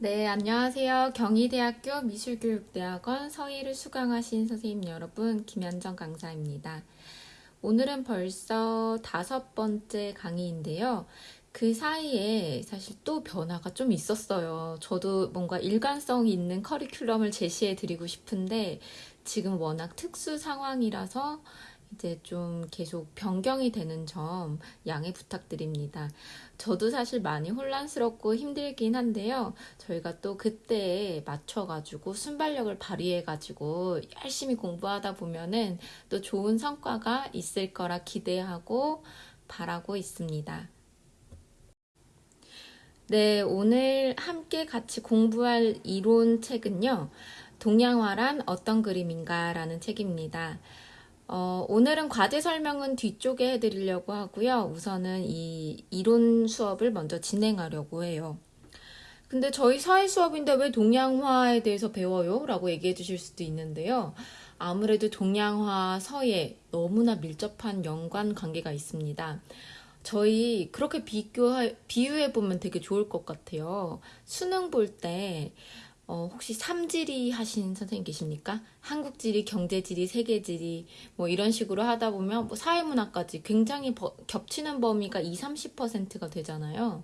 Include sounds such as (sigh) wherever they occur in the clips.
네, 안녕하세요. 경희대학교 미술교육대학원 서희를 수강하신 선생님 여러분, 김현정 강사입니다. 오늘은 벌써 다섯 번째 강의인데요. 그 사이에 사실 또 변화가 좀 있었어요. 저도 뭔가 일관성 있는 커리큘럼을 제시해 드리고 싶은데 지금 워낙 특수 상황이라서 이제 좀 계속 변경이 되는 점 양해 부탁드립니다. 저도 사실 많이 혼란스럽고 힘들긴 한데요. 저희가 또 그때에 맞춰가지고 순발력을 발휘해가지고 열심히 공부하다 보면은 또 좋은 성과가 있을 거라 기대하고 바라고 있습니다. 네, 오늘 함께 같이 공부할 이론 책은요. 동양화란 어떤 그림인가 라는 책입니다. 어, 오늘은 과제 설명은 뒤쪽에 해드리려고 하고요. 우선은 이 이론 수업을 먼저 진행하려고 해요. 근데 저희 사회 수업인데 왜 동양화에 대해서 배워요? 라고 얘기해 주실 수도 있는데요. 아무래도 동양화, 서예 너무나 밀접한 연관 관계가 있습니다. 저희 그렇게 비교 비유해 보면 되게 좋을 것 같아요. 수능 볼때 어, 혹시 삼지리 하신 선생님 계십니까? 한국 지리, 경제 지리, 세계 지리 뭐 이런 식으로 하다 보면 뭐 사회문화까지 굉장히 버, 겹치는 범위가 2, 30%가 되잖아요.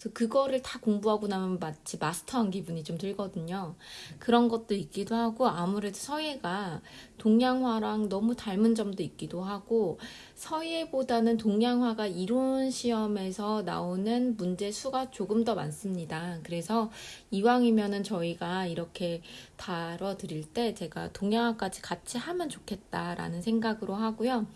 그래서 그거를 다 공부하고 나면 마치 마스터한 기분이 좀 들거든요. 그런 것도 있기도 하고 아무래도 서예가 동양화랑 너무 닮은 점도 있기도 하고 서예보다는 동양화가 이론 시험에서 나오는 문제 수가 조금 더 많습니다. 그래서 이왕이면은 저희가 이렇게 다뤄드릴 때 제가 동양화까지 같이 하면 좋겠다라는 생각으로 하고요.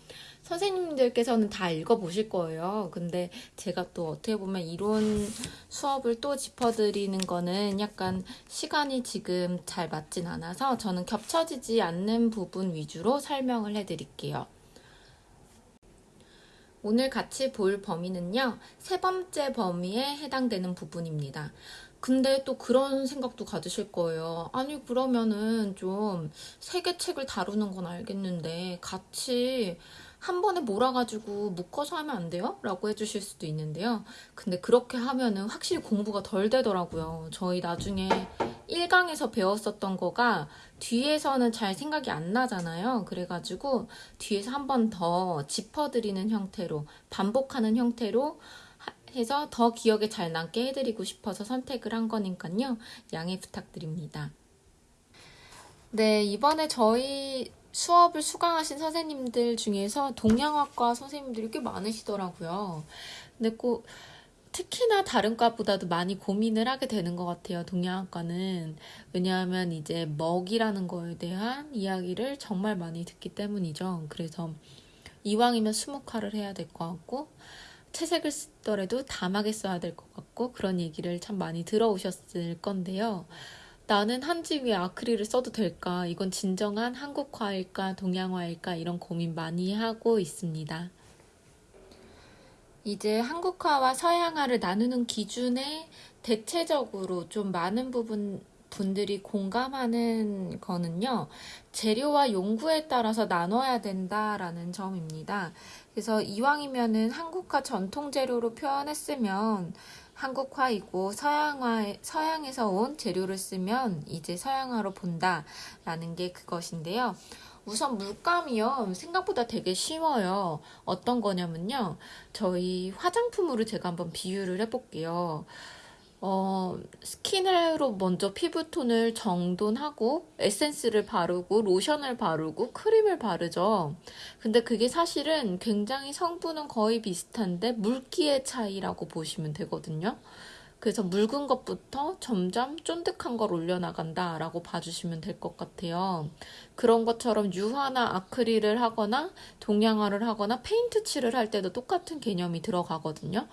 선생님들께서는 다 읽어보실 거예요. 근데 제가 또 어떻게 보면 이론 수업을 또 짚어드리는 거는 약간 시간이 지금 잘 맞진 않아서 저는 겹쳐지지 않는 부분 위주로 설명을 해드릴게요. 오늘 같이 볼 범위는요, 세 번째 범위에 해당되는 부분입니다. 근데 또 그런 생각도 가지실 거예요. 아니, 그러면은 좀 세 개 책을 다루는 건 알겠는데, 같이 한 번에 몰아가지고 묶어서 하면 안 돼요? 라고 해주실 수도 있는데요. 근데 그렇게 하면은 확실히 공부가 덜 되더라고요. 저희 나중에 1강에서 배웠었던 거가 뒤에서는 잘 생각이 안 나잖아요. 그래가지고 뒤에서 한 번 더 짚어드리는 형태로 반복하는 형태로 해서 더 기억에 잘 남게 해드리고 싶어서 선택을 한 거니까요. 양해 부탁드립니다. 네, 이번에 저희 수업을 수강하신 선생님들 중에서 동양학과 선생님들이 꽤 많으시더라고요. 근데 꼭 특히나 다른 과보다도 많이 고민을 하게 되는 것 같아요. 동양학과는. 왜냐하면 이제 먹이라는 거에 대한 이야기를 정말 많이 듣기 때문이죠. 그래서 이왕이면 수목화를 해야 될 것 같고, 채색을 쓰더라도 담하게 써야 될 것 같고, 그런 얘기를 참 많이 들어오셨을 건데요. 나는 한지 위에 아크릴을 써도 될까? 이건 진정한 한국화일까? 동양화일까? 이런 고민 많이 하고 있습니다. 이제 한국화와 서양화를 나누는 기준에 대체적으로 좀 많은 부분 분들이 공감하는 거는요, 재료와 용구에 따라서 나눠야 된다라는 점입니다. 그래서 이왕이면은 한국화 전통 재료로 표현했으면 한국화이고 서양화 서양에서 온 재료를 쓰면 이제 서양화로 본다라는 게 그것인데요. 우선 물감이요 생각보다 되게 쉬워요. 어떤 거냐면요. 저희 화장품으로 제가 한번 비유를 해볼게요. 어, 스킨으로 먼저 피부톤을 정돈하고 에센스를 바르고 로션을 바르고 크림을 바르죠. 근데 그게 사실은 굉장히 성분은 거의 비슷한데 물기의 차이라고 보시면 되거든요. 그래서 묽은 것부터 점점 쫀득한 걸 올려나간다 라고 봐주시면 될 것 같아요. 그런 것처럼 유화나 아크릴을 하거나 동양화를 하거나 페인트 칠을 할 때도 똑같은 개념이 들어가거든요.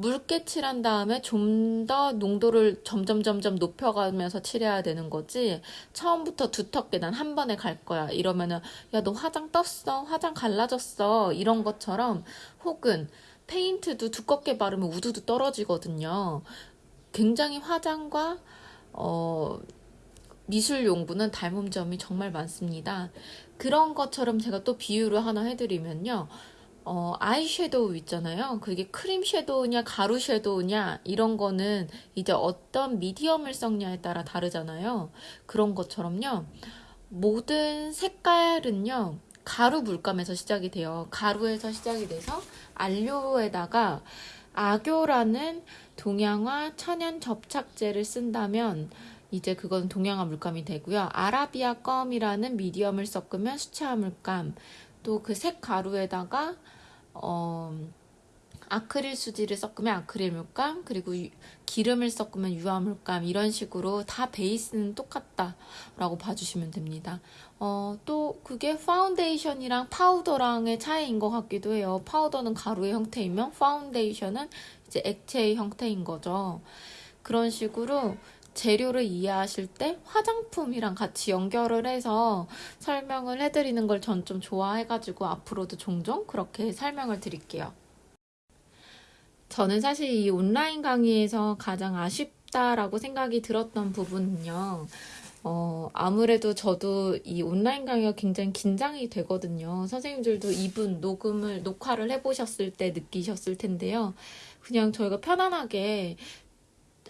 묽게 칠한 다음에 좀 더 농도를 점점 점점 높여가면서 칠해야 되는 거지? 처음부터 두텁게 난 한 번에 갈 거야. 이러면은 야 너 화장 떴어? 화장 갈라졌어? 이런 것처럼 혹은 페인트도 두껍게 바르면 우두두 떨어지거든요. 굉장히 화장과 어 미술 용구는 닮은 점이 정말 많습니다. 그런 것처럼 제가 또 비유를 하나 해드리면요. 어, 아이 섀도우 있잖아요. 그게 크림 섀도우냐, 가루 섀도우냐, 이런 거는 이제 어떤 미디엄을 썼냐에 따라 다르잖아요. 그런 것처럼요. 모든 색깔은요, 가루 물감에서 시작이 돼요. 가루에서 시작이 돼서 안료에다가 아교라는 동양화 천연 접착제를 쓴다면 이제 그건 동양화 물감이 되고요. 아라비아 껌이라는 미디엄을 섞으면 수채화 물감, 또 그 색 가루에다가 어, 아크릴 수지를 섞으면 아크릴 물감, 그리고 유- 기름을 섞으면 유화 물감, 이런 식으로 다 베이스는 똑같다 라고 봐주시면 됩니다. 어, 또 그게 파운데이션이랑 파우더랑의 차이인 것 같기도 해요. 파우더는 가루의 형태이면 파운데이션은 이제 액체의 형태인 거죠. 그런 식으로 재료를 이해하실 때 화장품이랑 같이 연결을 해서 설명을 해드리는 걸 전 좀 좋아해가지고 앞으로도 종종 그렇게 설명을 드릴게요. 저는 사실 이 온라인 강의에서 가장 아쉽다라고 생각이 들었던 부분은요. 어, 아무래도 저도 이 온라인 강의가 굉장히 긴장이 되거든요. 선생님들도 이분 녹음을, 녹화를 해보셨을 때 느끼셨을 텐데요. 그냥 저희가 편안하게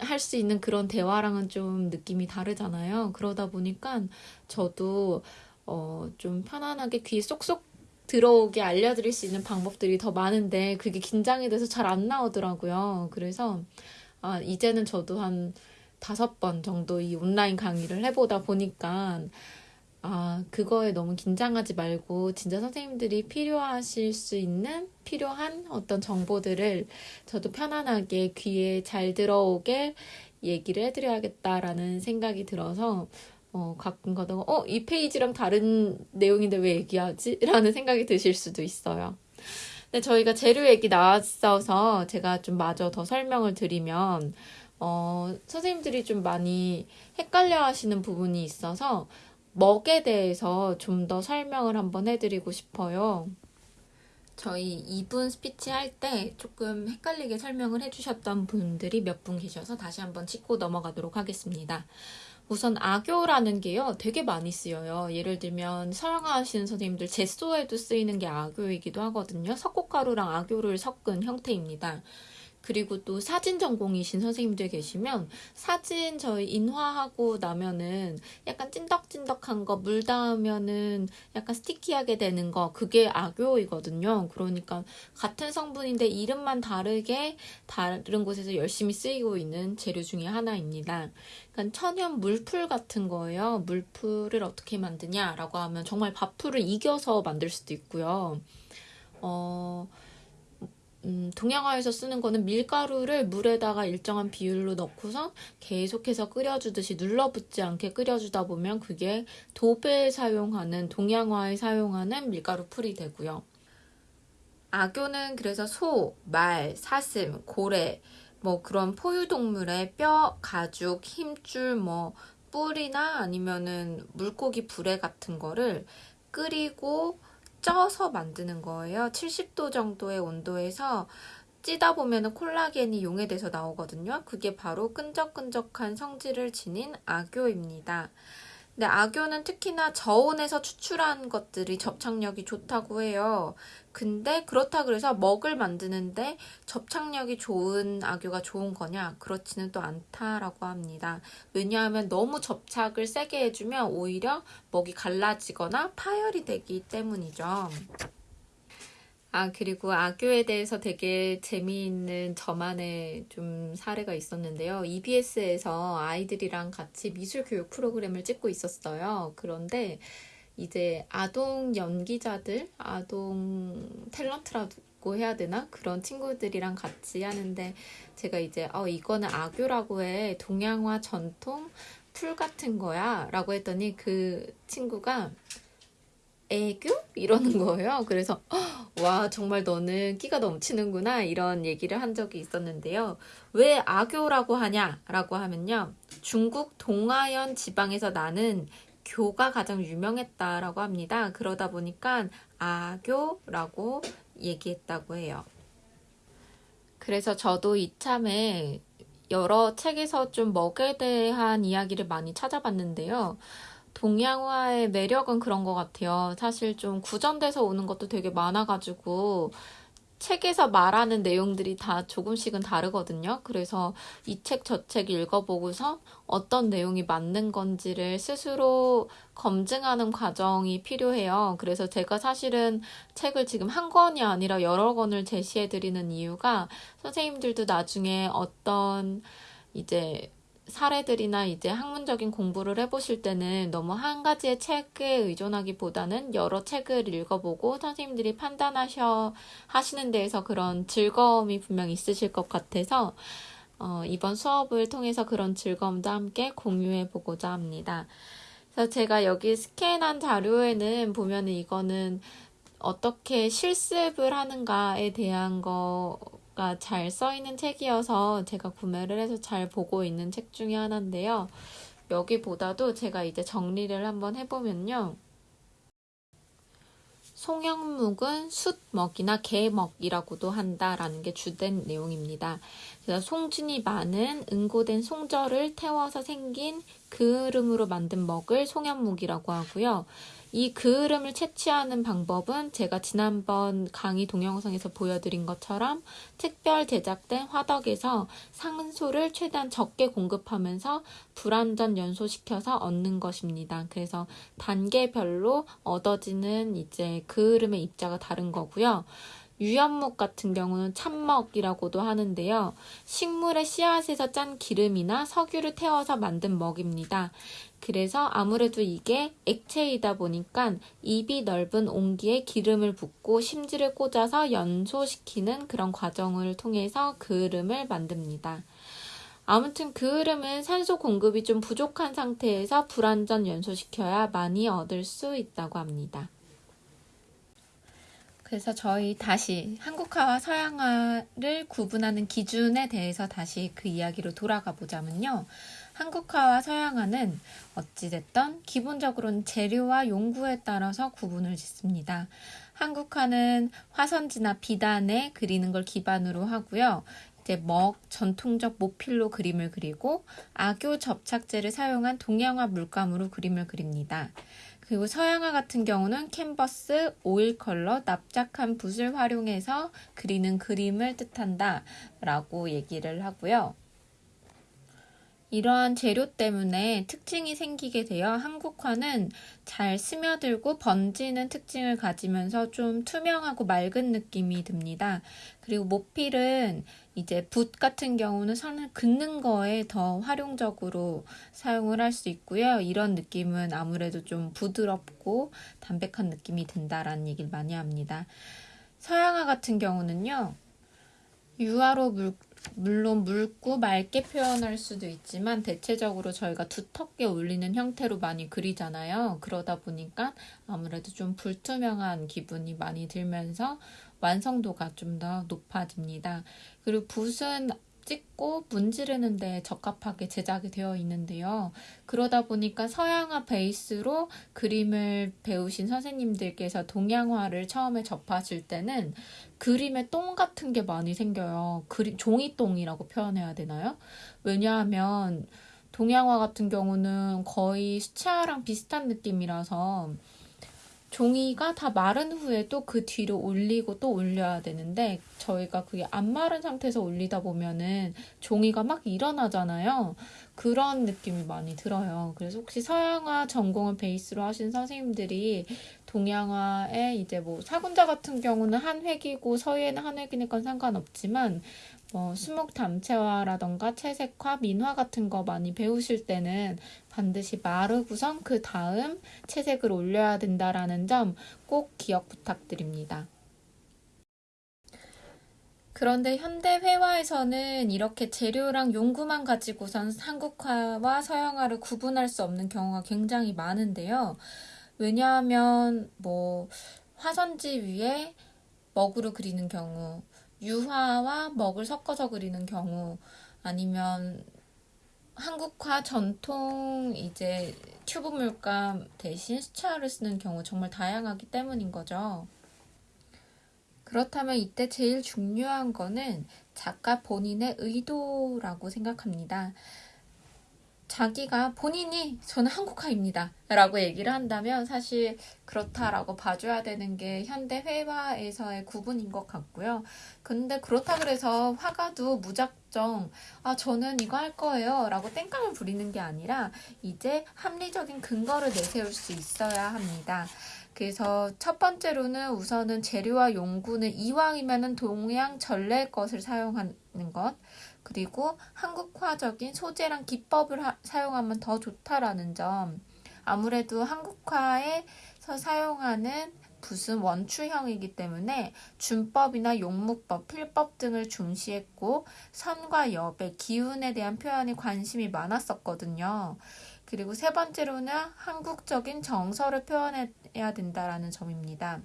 할 수 있는 그런 대화랑은 좀 느낌이 다르잖아요. 그러다 보니까 저도 어, 좀 편안하게 귀에 쏙쏙 들어오게 알려드릴 수 있는 방법들이 더 많은데 그게 긴장이 돼서 잘 안 나오더라고요. 그래서 아, 이제는 저도 한 다섯 번 정도 이 온라인 강의를 해보다 보니까 아, 그거에 너무 긴장하지 말고 진짜 선생님들이 필요하실 수 있는 필요한 어떤 정보들을 저도 편안하게 귀에 잘 들어오게 얘기를 해드려야겠다라는 생각이 들어서 어, 가끔 가다가 어, 이 페이지랑 다른 내용인데 왜 얘기하지? (laughs) 라는 생각이 드실 수도 있어요. 근데 저희가 재료 얘기 나왔어서 제가 좀 마저 더 설명을 드리면 어, 선생님들이 좀 많이 헷갈려 하시는 부분이 있어서 먹에 대해서 좀 더 설명을 한번 해드리고 싶어요. 저희 2분 스피치 할 때 조금 헷갈리게 설명을 해주셨던 분들이 몇 분 계셔서 다시 한번 짚고 넘어가도록 하겠습니다. 우선 악교라는 게요, 되게 많이 쓰여요. 예를 들면 서양화하시는 선생님들 제소에도 쓰이는 게 악교이기도 하거든요. 석고가루랑 악교를 섞은 형태입니다. 그리고 또 사진 전공이신 선생님들 계시면 사진 저희 인화하고 나면은 약간 찐덕찐덕한 거 물 닿으면은 약간 스티키하게 되는 거 그게 악교이거든요. 그러니까 같은 성분인데 이름만 다르게 다른 곳에서 열심히 쓰이고 있는 재료 중에 하나입니다. 그러니까 천연 물풀 같은 거예요. 물풀을 어떻게 만드냐라고 하면 정말 밥풀을 이겨서 만들 수도 있고요. 어, 음, 동양화에서 쓰는 거는 밀가루를 물에다가 일정한 비율로 넣고서 계속해서 끓여주듯이 눌러붙지 않게 끓여주다 보면 그게 도배에 사용하는 동양화에 사용하는 밀가루 풀이 되고요. 악교는 그래서 소, 말, 사슴, 고래, 뭐 그런 포유동물의 뼈, 가죽, 힘줄, 뭐 뿔이나 아니면은 물고기 불에 같은 거를 끓이고 쪄서 만드는 거예요. 70도 정도의 온도에서 찌다 보면 콜라겐이 용해돼서 나오거든요. 그게 바로 끈적끈적한 성질을 지닌 악교입니다. 근데 악교는 특히나 저온에서 추출한 것들이 접착력이 좋다고 해요. 근데 그렇다 그래서 먹을 만드는데 접착력이 좋은 악교가 좋은 거냐? 그렇지는 또 않다라고 합니다. 왜냐하면 너무 접착을 세게 해주면 오히려 먹이 갈라지거나 파열이 되기 때문이죠. 아, 그리고 악교에 대해서 되게 재미있는 저만의 좀 사례가 있었는데요. EBS에서 아이들이랑 같이 미술 교육 프로그램을 찍고 있었어요. 그런데 이제 아동 연기자들, 아동 탤런트라고 해야 되나? 그런 친구들이랑 같이 하는데 제가 이제 어, 이거는 악교라고 해. 동양화 전통 풀 같은 거야. 라고 했더니 그 친구가 애교? 이러는 거예요. 그래서 와 정말 너는 끼가 넘치는구나 이런 얘기를 한 적이 있었는데요. 왜 아교라고 하냐라고 하면요. 중국 동아현 지방에서 나는 교가 가장 유명했다라고 합니다. 그러다 보니까 아교라고 얘기했다고 해요. 그래서 저도 이참에 여러 책에서 좀 먹에 대한 이야기를 많이 찾아봤는데요. 동양화의 매력은 그런 것 같아요. 사실 좀 구전돼서 오는 것도 되게 많아가지고 책에서 말하는 내용들이 다 조금씩은 다르거든요. 그래서 이 책 저 책 읽어보고서 어떤 내용이 맞는 건지를 스스로 검증하는 과정이 필요해요. 그래서 제가 사실은 책을 지금 한 권이 아니라 여러 권을 제시해 드리는 이유가 선생님들도 나중에 어떤 이제 사례들이나 이제 학문적인 공부를 해보실 때는 너무 한 가지의 책에 의존하기보다는 여러 책을 읽어보고 선생님들이 판단하셔 하시는 데에서 그런 즐거움이 분명 있으실 것 같아서 어, 이번 수업을 통해서 그런 즐거움도 함께 공유해 보고자 합니다. 그래서 제가 여기 스캔한 자료에는 보면은 이거는 어떻게 실습을 하는가에 대한 거 가잘 있는 책이어서 제가 구매를 해서 잘 보고 있는 책 중에 하나인데요. 여기보다도 제가 이제 정리를 한번 해보면요. 송영묵은 숫먹이나 개먹이라고도 한다라는 게 주된 내용입니다. 그래서 송진이 많은 응고된 송절을 태워서 생긴 그을음으로 만든 먹을 송영묵이라고 하고요. 이 그을음을 채취하는 방법은 제가 지난번 강의 동영상에서 보여드린 것처럼 특별 제작된 화덕에서 산소를 최대한 적게 공급하면서 불완전 연소시켜서 얻는 것입니다. 그래서 단계별로 얻어지는 이제 그을음의 입자가 다른 거고요. 유연목 같은 경우는 참먹이라고도 하는데요. 식물의 씨앗에서 짠 기름이나 석유를 태워서 만든 먹입니다. 그래서 아무래도 이게 액체이다 보니까 입이 넓은 옹기에 기름을 붓고 심지를 꽂아서 연소시키는 그런 과정을 통해서 그을음을 만듭니다. 아무튼 그을음은 산소 공급이 좀 부족한 상태에서 불완전 연소시켜야 많이 얻을 수 있다고 합니다. 그래서 저희 다시 한국화와 서양화를 구분하는 기준에 대해서 다시 그 이야기로 돌아가 보자면요. 한국화와 서양화는 어찌됐던 기본적으로는 재료와 용구에 따라서 구분을 짓습니다. 한국화는 화선지나 비단에 그리는 걸 기반으로 하고요. 이제 먹, 전통적 모필로 그림을 그리고 악교 접착제를 사용한 동양화 물감으로 그림을 그립니다. 그리고 서양화 같은 경우는 캔버스, 오일 컬러, 납작한 붓을 활용해서 그리는 그림을 뜻한다 라고 얘기를 하고요. 이러한 재료 때문에 특징이 생기게 되어 한국화는 잘 스며들고 번지는 특징을 가지면서 좀 투명하고 맑은 느낌이 듭니다. 그리고 모필은 이제 붓 같은 경우는 선을 긋는 거에 더 활용적으로 사용을 할 수 있고요. 이런 느낌은 아무래도 좀 부드럽고 담백한 느낌이 든다라는 얘기를 많이 합니다. 서양화 같은 경우는요. 유화로 물, 물론 묽고 맑게 표현할 수도 있지만 대체적으로 저희가 두텁게 올리는 형태로 많이 그리잖아요. 그러다 보니까 아무래도 좀 불투명한 기분이 많이 들면서 완성도가 좀 더 높아집니다. 그리고 붓은 찍고 문지르는데 적합하게 제작이 되어 있는데요. 그러다 보니까 서양화 베이스로 그림을 배우신 선생님들께서 동양화를 처음에 접하실 때는 그림에 똥 같은 게 많이 생겨요. 그림, 종이똥이라고 표현해야 되나요? 왜냐하면 동양화 같은 경우는 거의 수채화랑 비슷한 느낌이라서 종이가 다 마른 후에도 그 뒤로 올리고 또 올려야 되는데 저희가 그게 안 마른 상태에서 올리다 보면은 종이가 막 일어나잖아요. 그런 느낌이 많이 들어요. 그래서 혹시 서양화 전공을 베이스로 하신 선생님들이 동양화에 이제 뭐 사군자 같은 경우는 한 획이고 서예는 한 획이니까 상관없지만 뭐 수목 담채화라던가 채색화, 민화 같은 거 많이 배우실 때는 반드시 마르고선 그 다음 채색을 올려야 된다라는 점 꼭 기억 부탁드립니다. 그런데 현대 회화에서는 이렇게 재료랑 용구만 가지고선 한국화와 서양화를 구분할 수 없는 경우가 굉장히 많은데요. 왜냐하면 뭐 화선지 위에 먹으로 그리는 경우, 유화와 먹을 섞어서 그리는 경우, 아니면 한국화 전통 이제 튜브 물감 대신 수채화를 쓰는 경우 정말 다양하기 때문인 거죠. 그렇다면 이때 제일 중요한 거는 작가 본인의 의도라고 생각합니다. 자기가 본인이 저는 한국화입니다. 라고 얘기를 한다면 사실 그렇다라고 봐줘야 되는 게 현대 회화에서의 구분인 것 같고요. 근데 그렇다 그래서 화가도 무작정 아 저는 이거 할 거예요 라고 땡깡을 부리는 게 아니라 이제 합리적인 근거를 내세울 수 있어야 합니다. 그래서 첫 번째로는 우선은 재료와 용구는 이왕이면은 동양 전래 것을 사용하는 것. 그리고 한국화적인 소재랑 기법을 하, 사용하면 더 좋다라는 점. 아무래도 한국화에서 사용하는 붓은 원추형이기 때문에 준법이나 용무법, 필법 등을 중시했고 선과 엽의 기운에 대한 표현에 관심이 많았었거든요. 그리고 세 번째로는 한국적인 정서를 표현해야 된다라는 점입니다.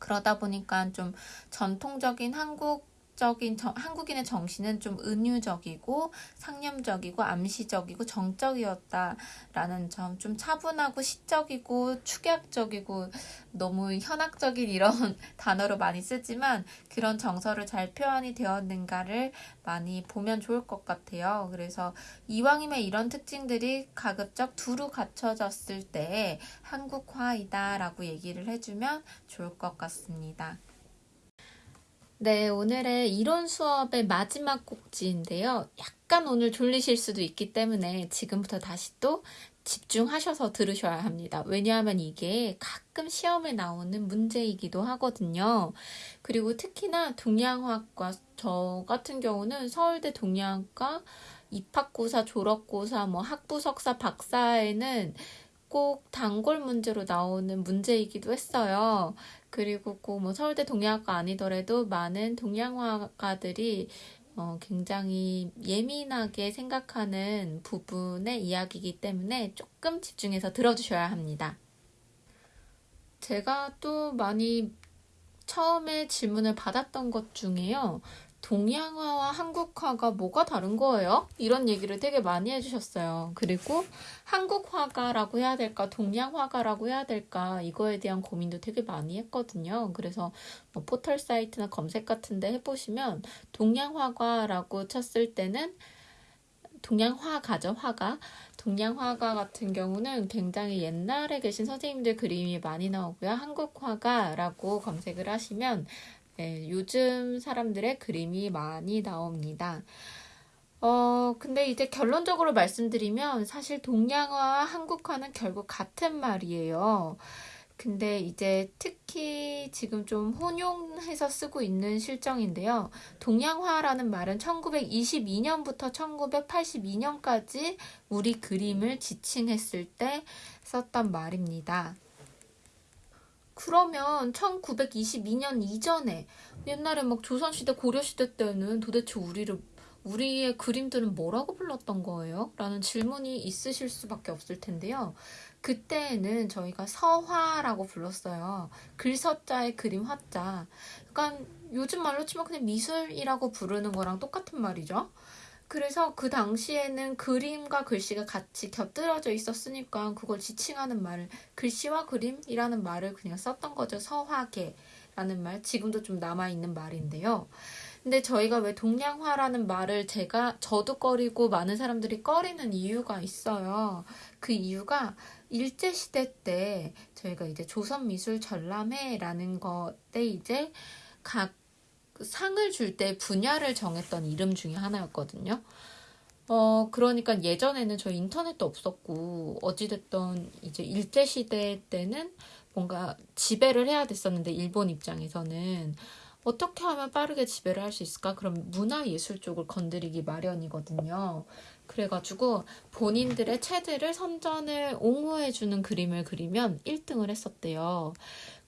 그러다 보니까 좀 전통적인 한국 적인 한국인의 정신은 좀 은유적이고 상념적이고 암시적이고 정적이었다라는 점, 좀 차분하고 시적이고 축약적이고 너무 현학적인 이런 (laughs) 단어로 많이 쓰지만 그런 정서를 잘 표현이 되었는가를 많이 보면 좋을 것 같아요. 그래서 이왕이면 이런 특징들이 가급적 두루 갖춰졌을 때 한국화이다라고 얘기를 해주면 좋을 것 같습니다. 네, 오늘의 이론 수업의 마지막 꼭지인데요. 약간 오늘 졸리실 수도 있기 때문에 지금부터 다시 또 집중하셔서 들으셔야 합니다. 왜냐하면 이게 가끔 시험에 나오는 문제이기도 하거든요. 그리고 특히나 동양학과 저 같은 경우는 서울대 동양학과 입학고사, 졸업고사, 뭐 학부 석사, 박사에는 꼭 단골 문제로 나오는 문제이기도 했어요. 그리고 꼭 뭐 서울대 동양학과 아니더라도 많은 동양화가들이 어, 굉장히 예민하게 생각하는 부분의 이야기이기 때문에 조금 집중해서 들어주셔야 합니다. 제가 또 많이 처음에 질문을 받았던 것 중에요. 동양화와 한국화가 뭐가 다른 거예요? 이런 얘기를 되게 많이 해주셨어요. 그리고 한국화가라고 해야 될까, 동양화가라고 해야 될까, 이거에 대한 고민도 되게 많이 했거든요. 그래서 뭐 포털 사이트나 검색 같은데 해보시면 동양화가라고 쳤을 때는 동양화가죠, 화가. 동양 화가 같은 경우는 굉장히 옛날에 계신 선생님들 그림이 많이 나오고요. 한국 화가라고 검색을 하시면 네, 요즘 사람들의 그림이 많이 나옵니다. 어, 근데 이제 결론적으로 말씀드리면 사실 동양화와 한국화는 결국 같은 말이에요. 근데 이제 특히 지금 좀 혼용해서 쓰고 있는 실정인데요. 동양화라는 말은 1922년부터 1982년까지 우리 그림을 지칭했을 때 썼던 말입니다. 그러면 1922년 이전에 옛날에 막 조선시대 고려시대 때는 도대체 우리를 우리의 그림들은 뭐라고 불렀던 거예요? 라는 질문이 있으실 수밖에 없을 텐데요. 그때는 저희가 서화라고 불렀어요. 글서자의 그림 화자. 그러니까 요즘 말로 치면 그냥 미술이라고 부르는 거랑 똑같은 말이죠. 그래서 그 당시에는 그림과 글씨가 같이 곁들여져 있었으니까 그걸 지칭하는 말을 글씨와 그림이라는 말을 그냥 썼던 거죠. 서화계라는 말. 지금도 좀 남아있는 말인데요. 근데 저희가 왜 동양화라는 말을 제가 저도 꺼리고 많은 사람들이 꺼리는 이유가 있어요. 그 이유가 일제시대 때 저희가 이제 조선미술 전람회라는 것 때 이제 각 상을 줄 때 분야를 정했던 이름 중에 하나였거든요. 어, 그러니까 예전에는 저 인터넷도 없었고, 어찌됐던 이제 일제시대 때는 뭔가 지배를 해야 됐었는데, 일본 입장에서는 어떻게 하면 빠르게 지배를 할 수 있을까? 그럼 문화예술 쪽을 건드리기 마련이거든요. 그래가지고 본인들의 체들을 선전을 옹호해주는 그림을 그리면 1등을 했었대요.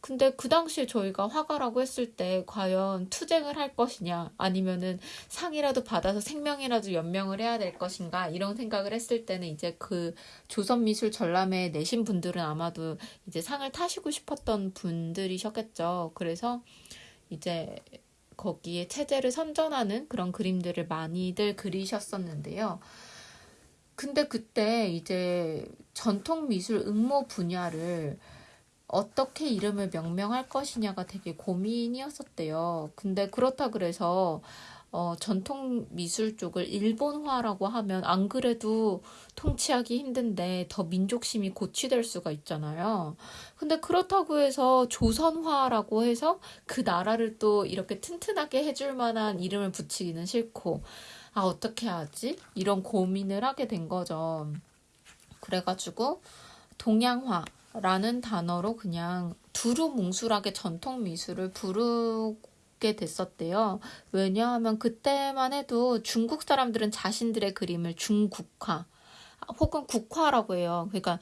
근데 그 당시에 저희가 화가라고 했을 때 과연 투쟁을 할 것이냐 아니면은 상이라도 받아서 생명이라도 연명을 해야 될 것인가 이런 생각을 했을 때는 이제 그 조선미술 전람회 내신 분들은 아마도 이제 상을 타시고 싶었던 분들이셨겠죠. 그래서 이제 거기에 체제를 선전하는 그런 그림들을 많이들 그리셨었는데요. 근데 그때 이제 전통 미술 응모 분야를 어떻게 이름을 명명할 것이냐가 되게 고민이었었대요. 근데 그렇다 그래서 어, 전통 미술 쪽을 일본화라고 하면 안 그래도 통치하기 힘든데 더 민족심이 고취될 수가 있잖아요. 근데 그렇다고 해서 조선화라고 해서 그 나라를 또 이렇게 튼튼하게 해줄 만한 이름을 붙이기는 싫고, 아, 어떻게 하지? 이런 고민을 하게 된 거죠. 그래가지고, 동양화라는 단어로 그냥 두루뭉술하게 전통 미술을 부르게 됐었대요. 왜냐하면 그때만 해도 중국 사람들은 자신들의 그림을 중국화 혹은 국화라고 해요. 그러니까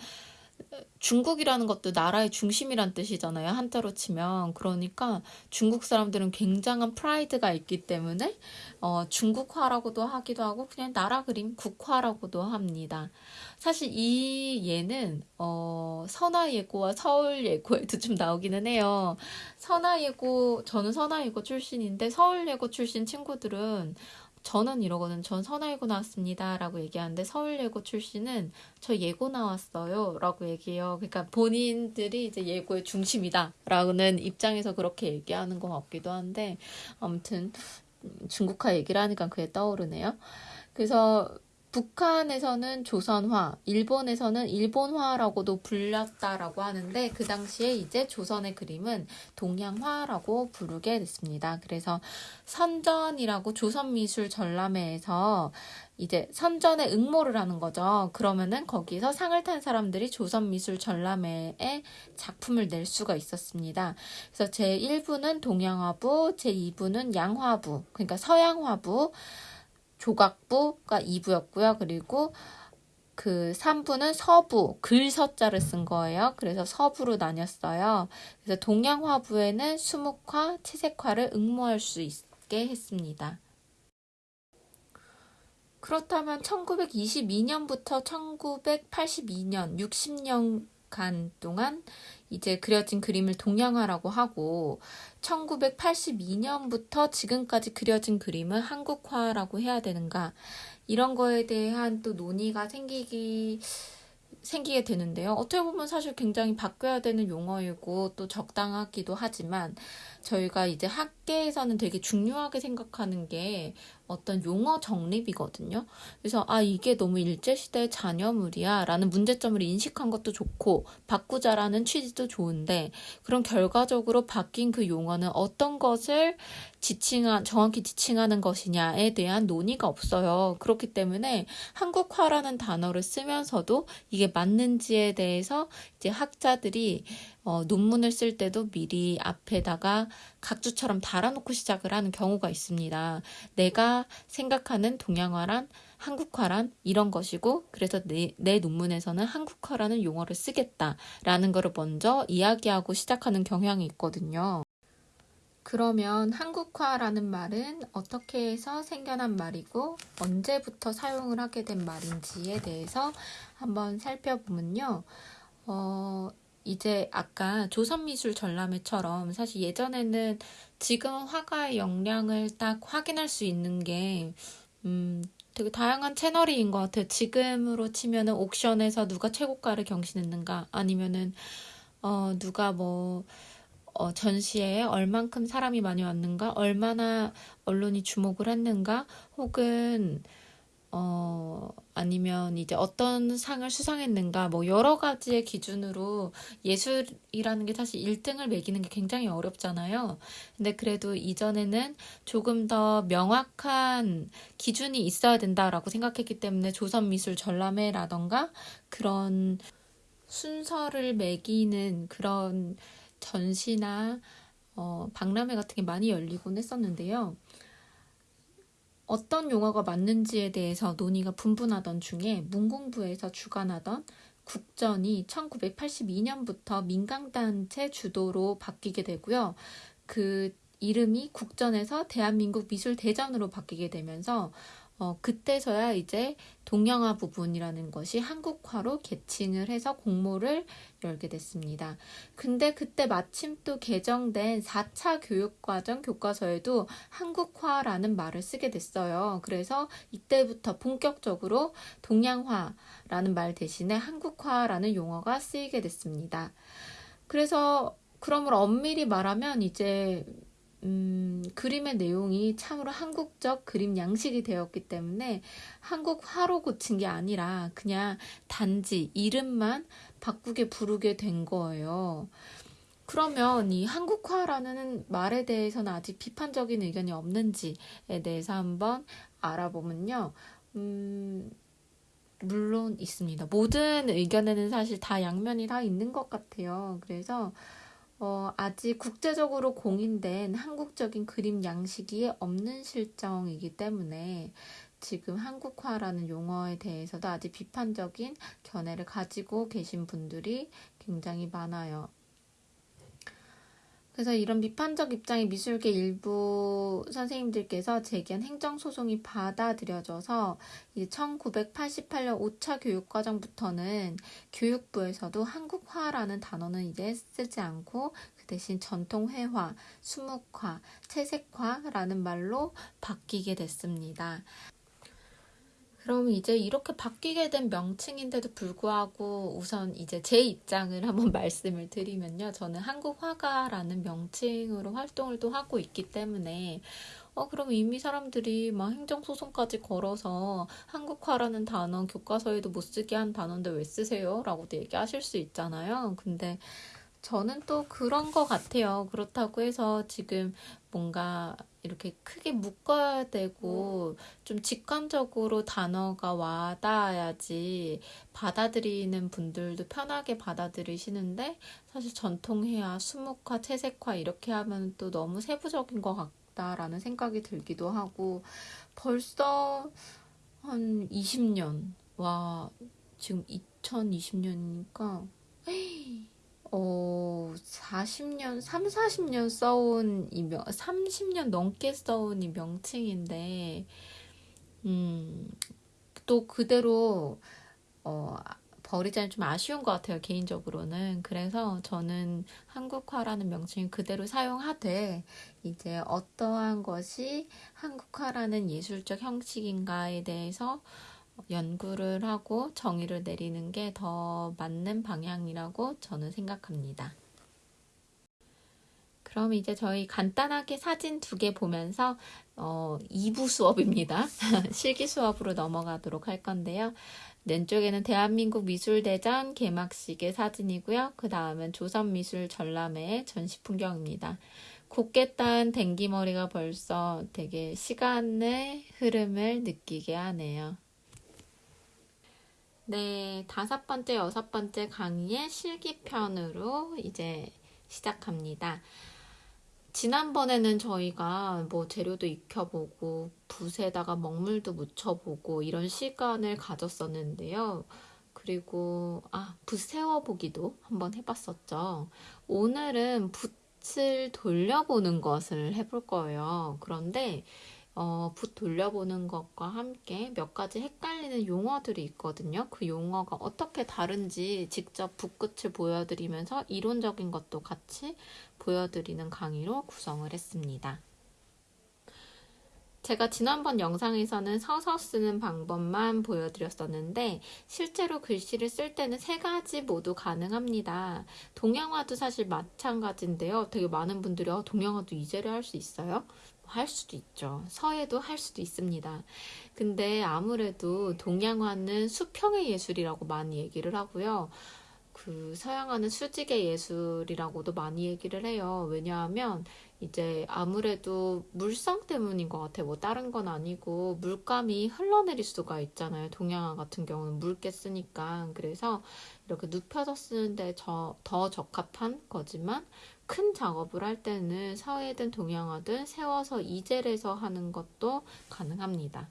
중국이라는 것도 나라의 중심이란 뜻이잖아요. 한자로 치면. 그러니까 중국 사람들은 굉장한 프라이드가 있기 때문에 어, 중국화라고도 하기도 하고 그냥 나라 그림 국화라고도 합니다. 사실 이 예는 어, 선화예고와 서울예고에도 좀 나오기는 해요. 선화예고 저는 선화예고 출신인데 서울예고 출신 친구들은 저는 이러거든. 전 선화예고 나왔습니다. 라고 얘기하는데 서울예고 출신은 저 예고 나왔어요. 라고 얘기해요. 그러니까 본인들이 이제 예고의 중심이다. 라는 입장에서 그렇게 얘기하는 것 같기도 한데 아무튼 중국화 얘기를 하니까 그게 떠오르네요. 그래서 북한에서는 조선화, 일본에서는 일본화라고도 불렸다라고 하는데 그 당시에 이제 조선의 그림은 동양화라고 부르게 됐습니다. 그래서 선전이라고 조선미술 전람회에서 이제 선전에 응모를 하는 거죠. 그러면은 거기서 상을 탄 사람들이 조선미술 전람회에 작품을 낼 수가 있었습니다. 그래서 제1부는 동양화부, 제2부는 양화부, 그러니까 서양화부, 조각부가 2부였고요. 그리고 그 3부는 서부, 글서자를 쓴 거예요. 그래서 서부로 나뉘었어요. 그래서 동양화부에는 수묵화, 채색화를 응모할 수 있게 했습니다. 그렇다면 1922년부터 1982년, 60년간 동안 이제 그려진 그림을 동양화라고 하고 1982년부터 지금까지 그려진 그림을 한국화라고 해야 되는가 이런 거에 대한 또 논의가 생기기 생기게 되는데요. 어떻게 보면 사실 굉장히 바뀌어야 되는 용어이고 또 적당하기도 하지만 저희가 이제 학계에서는 되게 중요하게 생각하는 게 어떤 용어 정립이거든요. 그래서 아 이게 너무 일제시대 잔여물이야 라는 문제점을 인식한 것도 좋고 바꾸자라는 취지도 좋은데 그런 결과적으로 바뀐 그 용어는 어떤 것을 지칭한 정확히 지칭하는 것이냐에 대한 논의가 없어요. 그렇기 때문에 한국화라는 단어를 쓰면서도 이게 맞는지에 대해서 이제 학자들이 어, 논문을 쓸 때도 미리 앞에다가 각주처럼 달아놓고 시작을 하는 경우가 있습니다. 내가 생각하는 동양화란 한국화란 이런 것이고 그래서 내, 내 논문에서는 한국화라는 용어를 쓰겠다라는 것을 먼저 이야기하고 시작하는 경향이 있거든요. 그러면 한국화라는 말은 어떻게 해서 생겨난 말이고 언제부터 사용을 하게 된 말인지에 대해서 한번 살펴보면요. 어, 이제 아까 조선미술 전람회처럼 사실 예전에는 지금 화가의 역량을 딱 확인할 수 있는 게, 음, 되게 다양한 채널인 것 같아요. 지금으로 치면은 옥션에서 누가 최고가를 경신했는가, 아니면은, 어, 누가 뭐, 어, 전시회에 얼만큼 사람이 많이 왔는가, 얼마나 언론이 주목을 했는가, 혹은, 어, 아니면 이제 어떤 상을 수상했는가, 뭐 여러 가지의 기준으로 예술이라는 게 사실 1등을 매기는 게 굉장히 어렵잖아요. 근데 그래도 이전에는 조금 더 명확한 기준이 있어야 된다라고 생각했기 때문에 조선미술 전람회라던가 그런 순서를 매기는 그런 전시나 어, 박람회 같은 게 많이 열리곤 했었는데요. 어떤 용어가 맞는지에 대해서 논의가 분분하던 중에 문공부에서 주관하던 국전이 1982년부터 민간단체 주도로 바뀌게 되고요. 그 이름이 국전에서 대한민국 미술대전으로 바뀌게 되면서 어, 그때서야 이제 동양화 부분이라는 것이 한국화로 계칭을 해서 공모를 열게 됐습니다. 근데 그때 마침 또 개정된 4차 교육과정 교과서에도 한국화라는 말을 쓰게 됐어요. 그래서 이때부터 본격적으로 동양화라는 말 대신에 한국화라는 용어가 쓰이게 됐습니다. 그래서 그러므로 엄밀히 말하면 이제 음, 그림의 내용이 참으로 한국적 그림 양식이 되었기 때문에 한국 화로 고친 게 아니라 그냥 단지 이름만 바꾸게 부르게 된 거예요. 그러면 이 한국화라는 말에 대해서는 아직 비판적인 의견이 없는지에 대해서 한번 알아보면요. 음, 물론 있습니다. 모든 의견에는 사실 다 양면이 다 있는 것 같아요. 그래서 어, 아직 국제적으로 공인된 한국적인 그림 양식이 없는 실정이기 때문에 지금 한국화라는 용어에 대해서도 아직 비판적인 견해를 가지고 계신 분들이 굉장히 많아요. 그래서 이런 비판적 입장의 미술계 일부 선생님들께서 제기한 행정소송이 받아들여져서 1988년 5차 교육과정부터는 교육부에서도 한국화라는 단어는 이제 쓰지 않고 그 대신 전통회화, 수묵화, 채색화라는 말로 바뀌게 됐습니다. 그럼 이제 이렇게 바뀌게 된 명칭인데도 불구하고 우선 이제 제 입장을 (laughs) 한번 말씀을 드리면요. 저는 한국 화가라는 명칭으로 활동을 또 하고 있기 때문에 어, 그럼 이미 사람들이 막 행정소송까지 걸어서 한국화라는 단어 교과서에도 못 쓰게 한 단어인데 왜 쓰세요? 라고도 얘기하실 수 있잖아요. 근데 저는 또 그런 것 같아요. 그렇다고 해서 지금 뭔가 이렇게 크게 묶어야 되고 좀 직관적으로 단어가 와닿아야지 받아들이는 분들도 편하게 받아들이시는데 사실 전통회화, 수묵화, 채색화 이렇게 하면 또 너무 세부적인 것 같다라는 생각이 들기도 하고 벌써 한 20년 와 지금 2020년이니까 어, 40년, 3, 40년 써온 이 명, 30년 넘게 써온 이 명칭인데, 음, 또 그대로, 어, 버리자니 좀 아쉬운 것 같아요, 개인적으로는. 그래서 저는 한국화라는 명칭을 그대로 사용하되, 이제 어떠한 것이 한국화라는 예술적 형식인가에 대해서 연구를 하고 정의를 내리는 게 더 맞는 방향이라고 저는 생각합니다. 그럼 이제 저희 간단하게 사진 두 개 보면서 어, 2부 수업입니다. (laughs) 실기 수업으로 넘어가도록 할 건데요. 왼쪽에는 대한민국 미술대전 개막식의 사진이고요. 그 다음은 조선미술 전람회 전시 풍경입니다. 곱게 딴 댕기머리가 벌써 되게 시간의 흐름을 느끼게 하네요. 네, 다섯 번째, 여섯 번째 강의의 실기편으로 이제 시작합니다. 지난번에는 저희가 뭐 재료도 익혀보고 붓에다가 먹물도 묻혀보고 이런 시간을 가졌었는데요. 그리고 아, 붓 세워보기도 한번 해봤었죠. 오늘은 붓을 돌려보는 것을 해볼 거예요. 그런데 어, 붓 돌려보는 것과 함께 몇 가지 헷갈리는 용어들이 있거든요. 그 용어가 어떻게 다른지 직접 붓끝을 보여드리면서 이론적인 것도 같이 보여드리는 강의로 구성을 했습니다. 제가 지난번 영상에서는 서서 쓰는 방법만 보여드렸었는데 실제로 글씨를 쓸 때는 세 가지 모두 가능합니다. 동양화도 사실 마찬가지인데요. 되게 많은 분들이 어, 동양화도 이제를 할 수 있어요? 할 수도 있죠. 서예도 할 수도 있습니다. 근데 아무래도 동양화는 수평의 예술이라고 많이 얘기를 하고요. 그 서양화는 수직의 예술이라고도 많이 얘기를 해요. 왜냐하면 이제 아무래도 물성 때문인 것 같아요. 뭐 다른 건 아니고 물감이 흘러내릴 수가 있잖아요. 동양화 같은 경우는 묽게 쓰니까. 그래서 이렇게 눕혀서 쓰는데 저, 더 적합한 거지만 큰 작업을 할 때는 서예든 동양화든 세워서 이젤해서 하는 것도 가능합니다.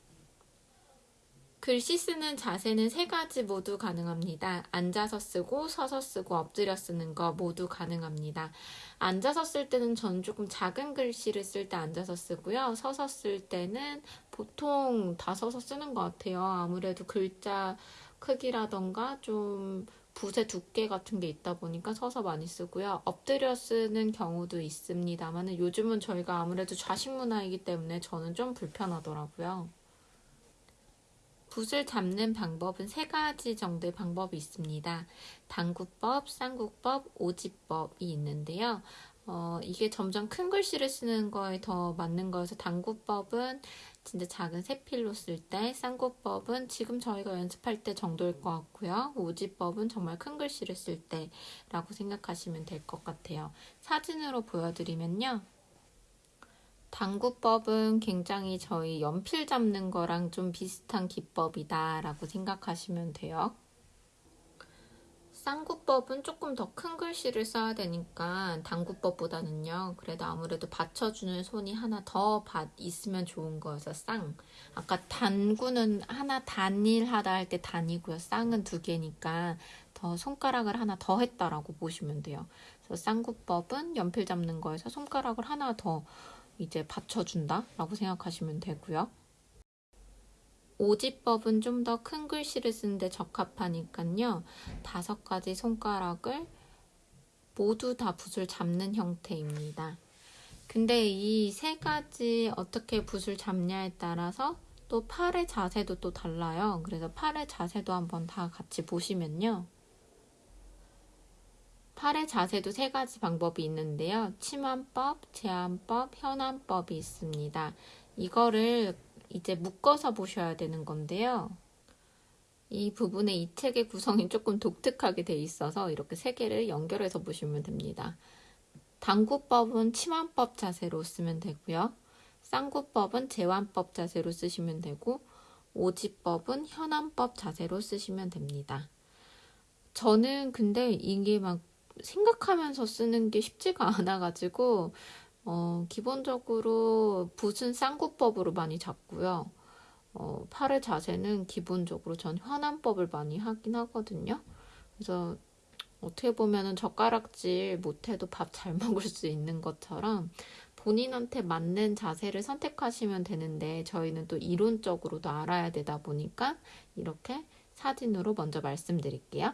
글씨 쓰는 자세는 세 가지 모두 가능합니다. 앉아서 쓰고 서서 쓰고 엎드려 쓰는 거 모두 가능합니다. 앉아서 쓸 때는 전 조금 작은 글씨를 쓸 때 앉아서 쓰고요. 서서 쓸 때는 보통 다 서서 쓰는 것 같아요. 아무래도 글자 크기라던가 좀 붓의 두께 같은 게 있다 보니까 서서 많이 쓰고요. 엎드려 쓰는 경우도 있습니다만 요즘은 저희가 아무래도 좌식 문화이기 때문에 저는 좀 불편하더라고요. 붓을 잡는 방법은 세 가지 정도의 방법이 있습니다. 당구법, 쌍구법, 오지법이 있는데요. 어, 이게 점점 큰 글씨를 쓰는 거에 더 맞는 거여서 당구법은 진짜 작은 세필로 쓸 때, 쌍구법은 지금 저희가 연습할 때 정도일 것 같고요. 오지법은 정말 큰 글씨를 쓸 때라고 생각하시면 될 것 같아요. 사진으로 보여드리면요. 당구법은 굉장히 저희 연필 잡는 거랑 좀 비슷한 기법이다라고 생각하시면 돼요. 쌍구법은 조금 더 큰 글씨를 써야 되니까 당구법보다는요. 그래도 아무래도 받쳐주는 손이 하나 더 받, 있으면 좋은 거여서 쌍. 아까 단구는 하나 단일하다 할 때 단이고요. 쌍은 두 개니까 더 손가락을 하나 더 했다라고 보시면 돼요. 그래서 쌍구법은 연필 잡는 거에서 손가락을 하나 더 이제 받쳐준다라고 생각하시면 되고요. 오지법은 좀 더 큰 글씨를 쓰는데 적합하니까요. 다섯 가지 손가락을 모두 다 붓을 잡는 형태입니다. 근데 이 세 가지 어떻게 붓을 잡냐에 따라서 또 팔의 자세도 또 달라요. 그래서 팔의 자세도 한번 다 같이 보시면요. 팔의 자세도 세 가지 방법이 있는데요. 침환법, 제한법, 현안법이 있습니다. 이거를 이제 묶어서 보셔야 되는 건데요. 이 부분에 이 책의 구성이 조금 독특하게 돼 있어서 이렇게 세 개를 연결해서 보시면 됩니다. 당구법은 침환법 자세로 쓰면 되고요. 쌍구법은 제완법 자세로 쓰시면 되고 오지법은 현안법 자세로 쓰시면 됩니다. 저는 근데 이게 막 생각하면서 쓰는 게 쉽지가 (laughs) 않아가지고 어, 기본적으로 붓은 쌍구법으로 많이 잡고요. 어, 팔의 자세는 기본적으로 전 현안법을 많이 하긴 하거든요. 그래서 어떻게 보면은 젓가락질 못해도 밥 잘 (laughs) 먹을 수 있는 것처럼 본인한테 맞는 자세를 선택하시면 되는데 저희는 또 이론적으로도 알아야 되다 보니까 이렇게 사진으로 먼저 말씀드릴게요.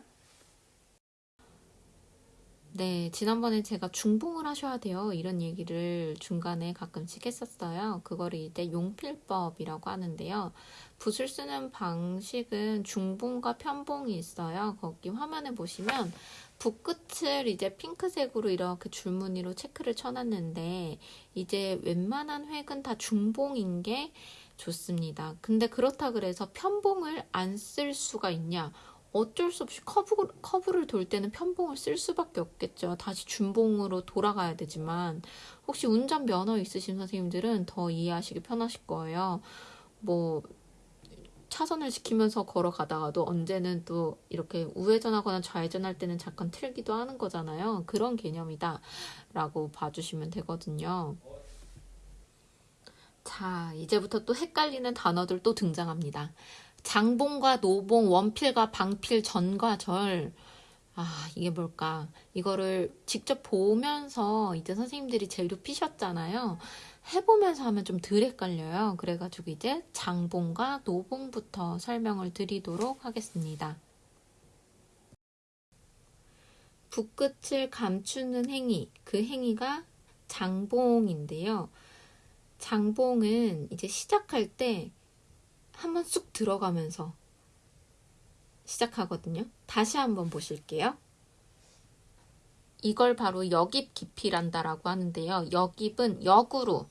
네, 지난번에 제가 중봉을 하셔야 돼요. 이런 얘기를 중간에 가끔씩 했었어요. 그거를 이제 용필법이라고 하는데요. 붓을 쓰는 방식은 중봉과 편봉이 있어요. 거기 화면에 보시면 붓 끝을 이제 핑크색으로 이렇게 줄무늬로 체크를 쳐놨는데 이제 웬만한 획은 다 중봉인 게 좋습니다. 근데 그렇다 그래서 편봉을 안 쓸 수가 있냐? 어쩔 수 없이 커브, 커브를 돌 때는 편봉을 쓸 수밖에 없겠죠. 다시 준봉으로 돌아가야 되지만 혹시 운전 면허 있으신 선생님들은 더 이해하시기 편하실 거예요. 뭐 차선을 지키면서 걸어가다가도 언제는 또 이렇게 우회전하거나 좌회전할 때는 잠깐 틀기도 하는 거잖아요. 그런 개념이다 라고 봐주시면 되거든요. 자, 이제부터 또 헷갈리는 단어들 또 등장합니다. 장봉과 노봉, 원필과 방필, 전과 절. 아, 이게 뭘까? 이거를 직접 보면서 이제 선생님들이 재료 피셨잖아요. 해보면서 하면 좀 덜 헷갈려요. 그래가지고 이제 장봉과 노봉부터 설명을 드리도록 하겠습니다. 붓끝을 감추는 행위, 그 행위가 장봉인데요. 장봉은 이제 시작할 때 한번 쑥 들어가면서 시작하거든요. 다시 한번 보실게요. 이걸 바로 역입 깊이란다라고 하는데요. 역입은 역으로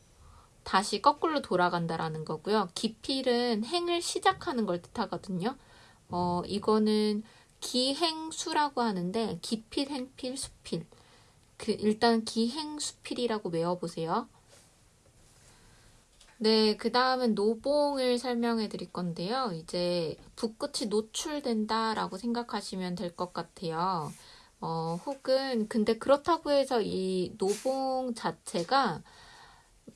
다시 거꾸로 돌아간다라는 거고요. 기필은 행을 시작하는 걸 뜻하거든요. 어, 이거는 기행수라고 하는데 기필, 행필, 수필. 그 일단 기행수필이라고 외워보세요. 네, 그 다음은 노봉을 설명해 드릴 건데요. 이제 붓끝이 노출된다라고 생각하시면 될 것 같아요. 어, 혹은, 근데 그렇다고 해서 이 노봉 자체가,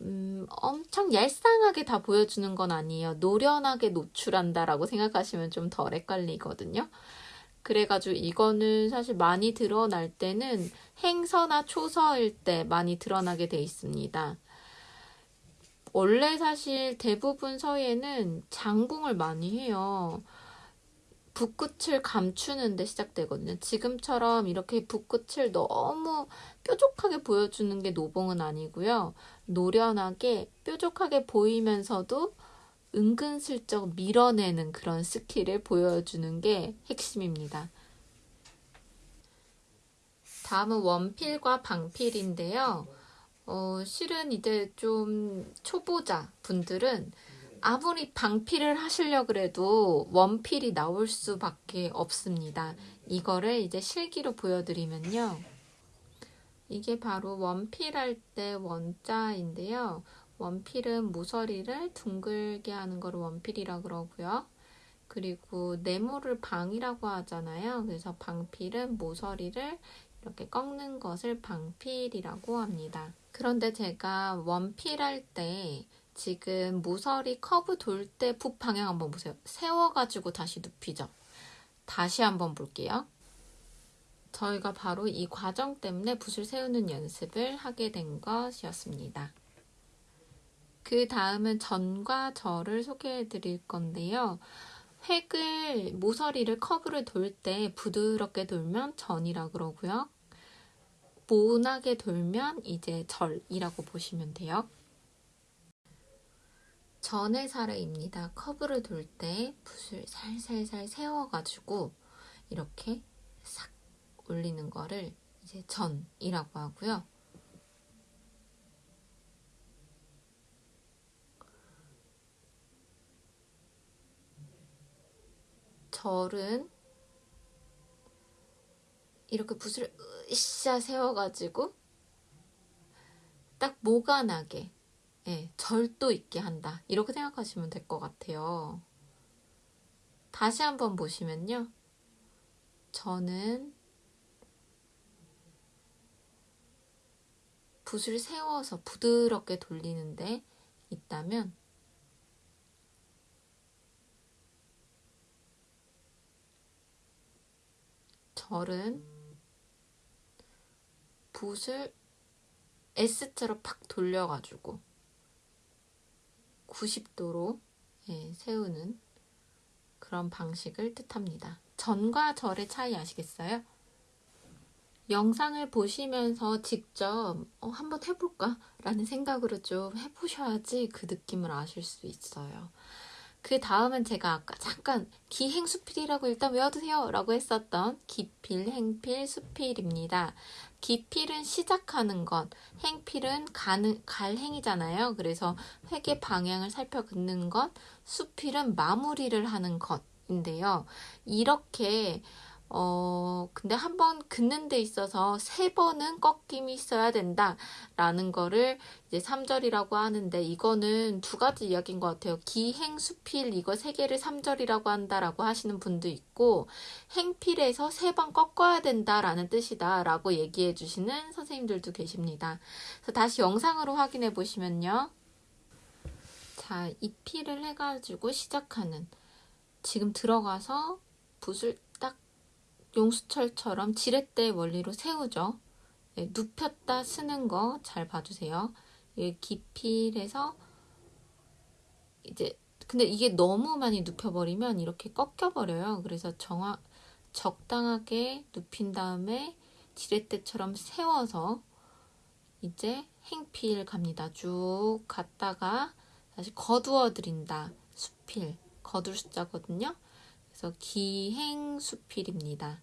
음, 엄청 얄쌍하게 다 보여주는 건 아니에요. 노련하게 노출한다라고 생각하시면 좀 덜 헷갈리거든요. 그래가지고 이거는 사실 많이 드러날 때는 행서나 초서일 때 많이 드러나게 돼 있습니다. 원래 사실 대부분 서예는 장봉을 많이 해요. 붓끝을 감추는 데 시작되거든요. 지금처럼 이렇게 붓끝을 너무 뾰족하게 보여주는 게 노봉은 아니고요. 노련하게 뾰족하게 보이면서도 은근슬쩍 밀어내는 그런 스킬을 보여주는 게 핵심입니다. 다음은 원필과 방필인데요. 어, 실은 이제 좀 초보자 분들은 아무리 방필을 하시려 그래도 원필이 나올 수밖에 없습니다. 이거를 이제 실기로 보여드리면요. 이게 바로 원필할 때 원자인데요. 원필은 모서리를 둥글게 하는 거를 원필이라 그러고요. 그리고 네모를 방이라고 하잖아요. 그래서 방필은 모서리를 이렇게 꺾는 것을 방필이라고 합니다. 그런데 제가 원필할 때 지금 모서리 커브 돌 때 붓 방향 한번 보세요. 세워가지고 다시 눕히죠. 다시 한번 볼게요. 저희가 바로 이 과정 때문에 붓을 세우는 연습을 하게 된 것이었습니다. 그 다음은 전과 절을 소개해 드릴 건데요. 획을 모서리를 커브를 돌 때 부드럽게 돌면 전이라 그러고요. 모나게 돌면 이제 절이라고 보시면 돼요. 전의 사례입니다. 커브를 돌 때 붓을 살살살 세워가지고 이렇게 싹 올리는 거를 이제 전이라고 하고요. 절은 이렇게 붓을 으쌰 세워가지고 딱 모가 나게 예, 절도 있게 한다. 이렇게 생각하시면 될 것 같아요. 다시 한번 보시면요. 저는 붓을 세워서 부드럽게 돌리는데 있다면 절은 붓을 S자로 팍 돌려가지고 90도로 예, 세우는 그런 방식을 뜻합니다. 전과 절의 차이 아시겠어요? 영상을 보시면서 직접 어, 한번 해볼까? 라는 생각으로 좀 해보셔야지 그 느낌을 아실 수 있어요. 그 다음은 제가 아까 잠깐 기행수필이라고 일단 외워두세요 라고 했었던 기필, 행필, 수필입니다. 기필은 시작하는 것, 행필은 가는, 갈 행이잖아요. 그래서 회계 방향을 살펴 긋는 것, 수필은 마무리를 하는 것인데요. 이렇게 어, 근데 한 번 긋는 데 있어서 세 번은 꺾임이 있어야 된다 라는 거를 이제 3절이라고 하는데 이거는 두 가지 이야기인 것 같아요. 기행, 수필 이거 세 개를 3절이라고 한다라고 하시는 분도 있고 행필에서 세 번 꺾어야 된다라는 뜻이다 라고 얘기해 주시는 선생님들도 계십니다. 그래서 다시 영상으로 확인해 보시면요. 자, 이 필을 해가지고 시작하는 지금 들어가서 붓을 용수철처럼 지렛대 원리로 세우죠. 네, 눕혔다 쓰는 거 잘 봐주세요. 깊이에서 이제 근데 이게 너무 많이 눕혀버리면 이렇게 꺾여버려요. 그래서 정확 적당하게 눕힌 다음에 지렛대처럼 세워서 이제 행필 갑니다. 쭉 갔다가 다시 거두어 드린다. 수필 거둘 숫자거든요. 그래서 기행수필입니다.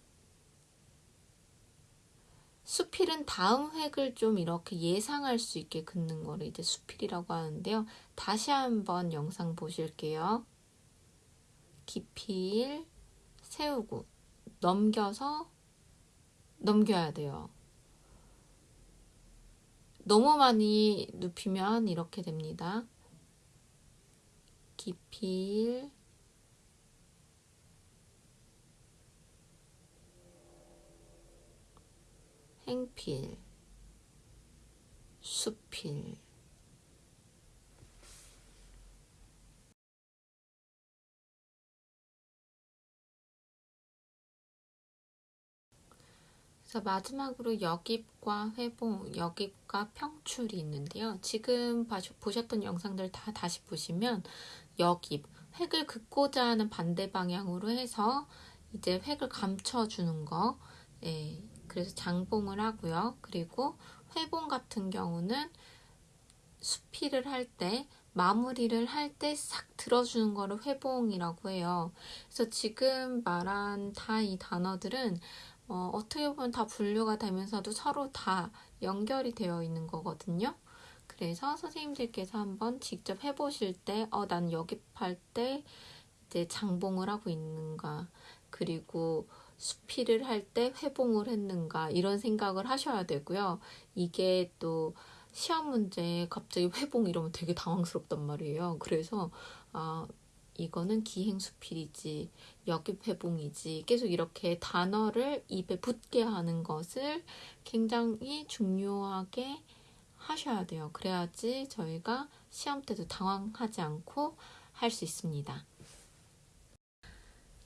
수필은 다음 획을 좀 이렇게 예상할 수 있게 긋는 거를 이제 수필이라고 하는데요. 다시 한번 영상 보실게요. 기필 세우고 넘겨서 넘겨야 돼요. 너무 많이 눕히면 이렇게 됩니다. 기필 행필, 수필. 그래서 마지막으로 역입과 회봉, 역입과 평출이 있는데요. 지금 보셨던 영상들 다 다시 보시면 역입, 획을 긋고자 하는 반대 방향으로 해서 이제 획을 감춰주는 거, 예, 그래서 장봉을 하고요. 그리고 회봉 같은 경우는 수필을 할 때 마무리를 할 때 싹 들어주는 거를 회봉이라고 해요. 그래서 지금 말한 다 이 단어들은 어, 어떻게 보면 다 분류가 되면서도 서로 다 연결이 되어 있는 거거든요. 그래서 선생님들께서 한번 직접 해보실 때, 어, 난 여기 팔 때 이제 장봉을 하고 있는가, 그리고 수필을 할 때 회봉을 했는가, 이런 생각을 하셔야 되고요. 이게 또 시험 문제에 갑자기 회봉 이러면 되게 당황스럽단 말이에요. 그래서, 아, 이거는 기행 수필이지, 역입 회봉이지, 계속 이렇게 단어를 입에 붙게 하는 것을 굉장히 중요하게 하셔야 돼요. 그래야지 저희가 시험 때도 당황하지 않고 할 수 있습니다.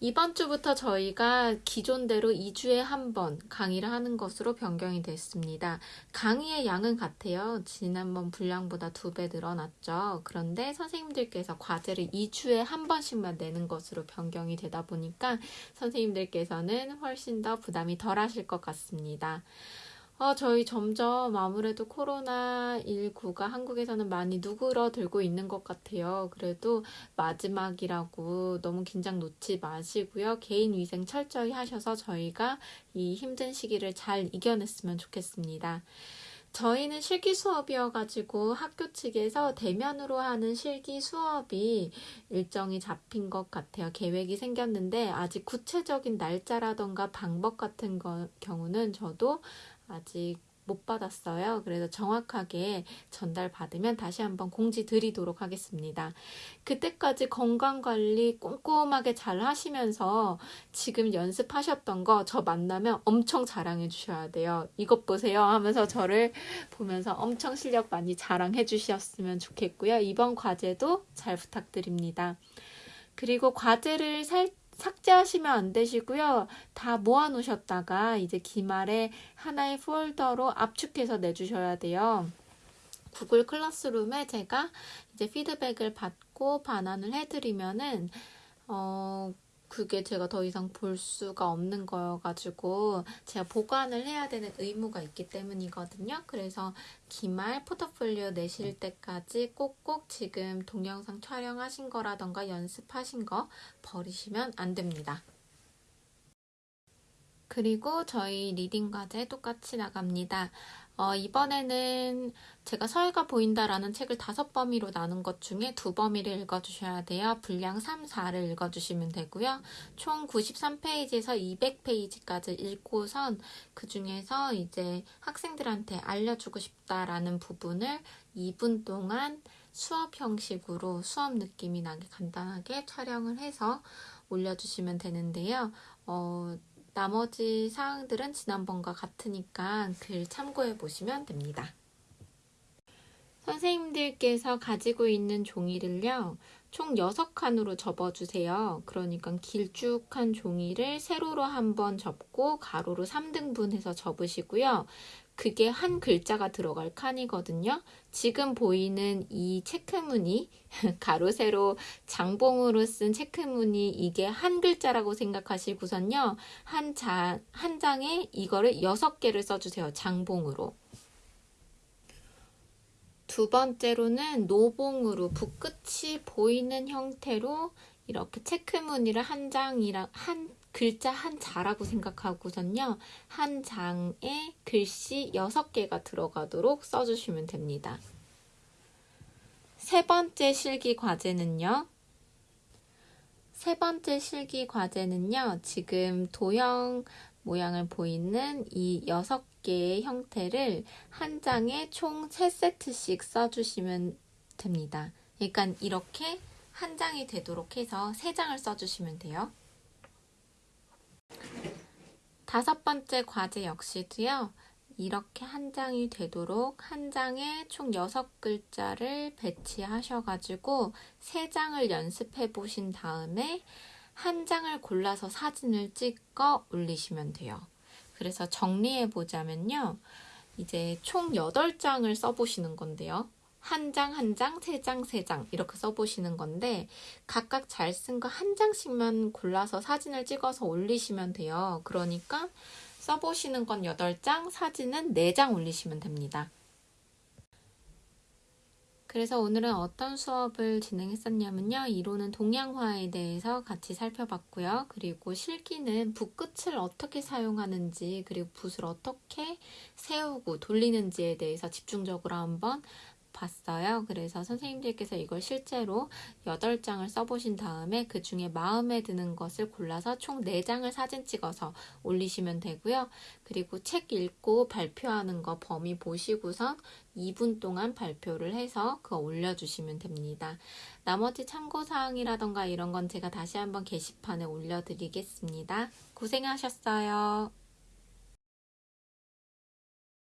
이번 주부터 저희가 기존대로 2주에 한 번 강의를 하는 것으로 변경이 됐습니다. 강의의 양은 같아요. 지난번 분량보다 두 배 늘어났죠. 그런데 선생님들께서 과제를 2주에 한 번씩만 내는 것으로 변경이 되다 보니까 선생님들께서는 훨씬 더 부담이 덜 하실 것 같습니다. 어, 저희 점점 아무래도 코로나19가 한국에서는 많이 누그러들고 있는 것 같아요. 그래도 마지막이라고 너무 긴장 놓지 마시고요. 개인 위생 철저히 하셔서 저희가 이 힘든 시기를 잘 이겨냈으면 좋겠습니다. 저희는 실기 수업이어가지고 학교 측에서 대면으로 하는 실기 수업이 일정이 잡힌 것 같아요. 계획이 생겼는데 아직 구체적인 날짜라던가 방법 같은 거, 경우는 저도 아직 못 받았어요. 그래서 정확하게 전달받으면 다시 한번 공지 드리도록 하겠습니다. 그때까지 건강관리 꼼꼼하게 잘 하시면서 지금 연습하셨던 거 저 만나면 엄청 자랑해 주셔야 돼요. 이것 보세요 하면서 저를 보면서 엄청 실력 많이 자랑해 주셨으면 좋겠고요. 이번 과제도 잘 부탁드립니다. 그리고 과제를 살짝 삭제하시면 안 되시고요. 다 모아 놓으셨다가 이제 기말에 하나의 폴더로 압축해서 내주셔야 돼요. Google Classroom에 제가 이제 피드백을 받고 반환을 해드리면은, 어, 그게 제가 더 이상 볼 수가 없는 거여가지고 제가 보관을 해야 되는 의무가 있기 때문이거든요. 그래서 기말 포트폴리오 내실 때까지 꼭꼭 지금 동영상 촬영하신 거라던가 연습하신 거 버리시면 안 됩니다. 그리고 저희 reading 과제 똑같이 나갑니다. 어, 이번에는 제가 서해가 보인다라는 책을 다섯 범위로 나눈 것 중에 두 범위를 읽어주셔야 돼요. 분량 3, 4를 읽어주시면 되고요. 총 93페이지에서 200페이지까지 읽고선 그 중에서 이제 학생들한테 알려주고 싶다라는 부분을 2분 동안 수업 형식으로 수업 느낌이 나게 간단하게 촬영을 해서 올려주시면 되는데요. 어, 나머지 사항들은 지난번과 같으니까 글 참고해 보시면 됩니다. 선생님들께서 가지고 있는 종이를요, 총 6칸으로 접어주세요. 그러니까 길쭉한 종이를 세로로 한번 접고 가로로 3등분해서 접으시고요. 그게 한 글자가 들어갈 칸이거든요. 지금 보이는 이 체크무늬, (laughs) 가로, 세로, 장봉으로 쓴 체크무늬, 이게 한 글자라고 생각하시고선요. 한, 자, 한 장에 이거를 여섯 개를 써주세요. 장봉으로. 두 번째로는 노봉으로 붓끝이 보이는 형태로 이렇게 체크무늬를 한 장이랑 한 글자 한 자라고 생각하고선요. 한 장에 글씨 6개가 들어가도록 써주시면 됩니다. 세 번째 실기 과제는요. 세 번째 실기 과제는요. 지금 도형 모양을 보이는 이 6개의 형태를 한 장에 총 3세트씩 써주시면 됩니다. 그러니까 이렇게 한 장이 되도록 해서 3장을 써주시면 돼요. 다섯 번째 과제 역시도요. 이렇게 한 장이 되도록 한 장에 총 6글자를 배치하셔가지고 3장을 연습해 보신 다음에 한 장을 골라서 사진을 찍어 올리시면 돼요. 그래서 정리해 보자면요. 이제 총 8장을 써보시는 건데요. 한 장, 한 장, 세 장, 세 장 이렇게 써보시는 건데 각각 잘 쓴 거 한 장씩만 골라서 사진을 찍어서 올리시면 돼요. 그러니까 써보시는 건 8장, 사진은 4장 올리시면 됩니다. 그래서 오늘은 어떤 수업을 진행했었냐면요. 이론은 동양화에 대해서 같이 살펴봤고요. 그리고 실기는 붓끝을 어떻게 사용하는지, 그리고 붓을 어떻게 세우고 돌리는지에 대해서 집중적으로 한번 봤어요. 그래서 선생님들께서 이걸 실제로 8장을 써보신 다음에 그 중에 마음에 드는 것을 골라서 총 4장을 사진 찍어서 올리시면 되고요. 그리고 책 읽고 발표하는 거 범위 보시고선 2분 동안 발표를 해서 그거 올려주시면 됩니다. 나머지 참고사항이라던가 이런 건 제가 다시 한번 게시판에 올려드리겠습니다. 고생하셨어요.